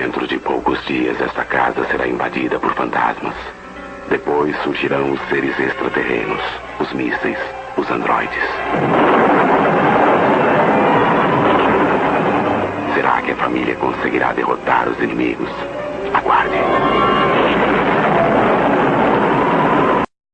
Dentro de poucos dias esta casa será invadida por fantasmas. Depois surgirão os seres extraterrenos, os mísseis, os androides. Será que a família conseguirá derrotar os inimigos? Aguarde.